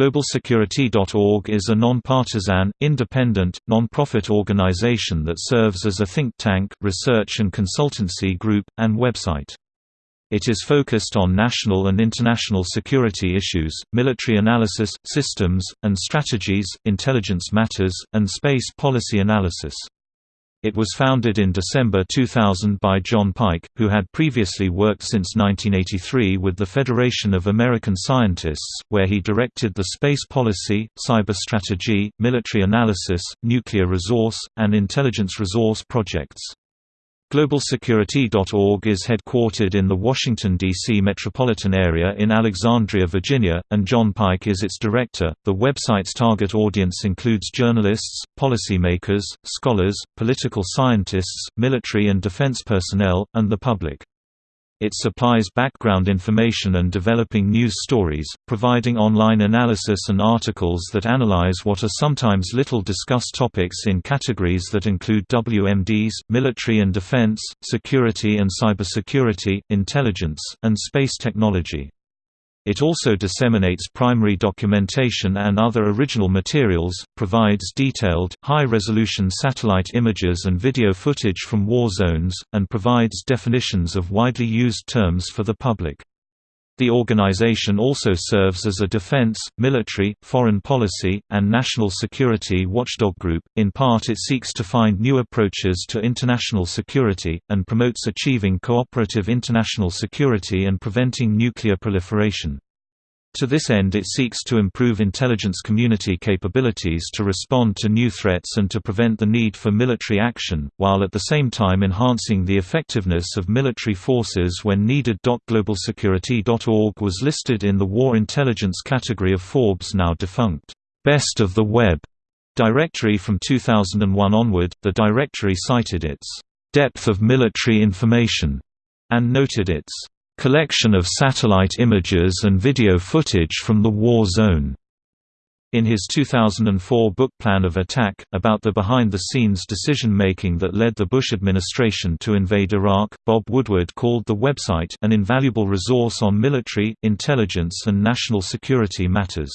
GlobalSecurity.org is a non-partisan, independent, non-profit organization that serves as a think tank, research and consultancy group, and website. It is focused on national and international security issues, military analysis, systems, and strategies, intelligence matters, and space policy analysis. It was founded in December 2000 by John Pike, who had previously worked since 1983 with the Federation of American Scientists, where he directed the space policy, cyber strategy, military analysis, nuclear resource, and intelligence resource projects. GlobalSecurity.org is headquartered in the Washington, D.C. metropolitan area in Alexandria, Virginia, and John Pike is its director. The website's target audience includes journalists, policymakers, scholars, political scientists, military and defense personnel, and the public. It supplies background information and developing news stories, providing online analysis and articles that analyze what are sometimes little discussed topics in categories that include WMDs, military and defense, security and cybersecurity, intelligence, and space technology. It also disseminates primary documentation and other original materials, provides detailed, high-resolution satellite images and video footage from war zones, and provides definitions of widely used terms for the public. The organization also serves as a defense, military, foreign policy, and national security watchdog group. In part, it seeks to find new approaches to international security, and promotes achieving cooperative international security and preventing nuclear proliferation. To this end it seeks to improve intelligence community capabilities to respond to new threats and to prevent the need for military action, while at the same time enhancing the effectiveness of military forces when needed. GlobalSecurity.org was listed in the War Intelligence category of Forbes' now defunct, Best of the Web directory from 2001 onward. The directory cited its depth of military information and noted its collection of satellite images and video footage from the war zone. In his 2004 book Plan of Attack, about the behind-the-scenes decision-making that led the Bush administration to invade Iraq, Bob Woodward called the website an invaluable resource on military, intelligence and national security matters.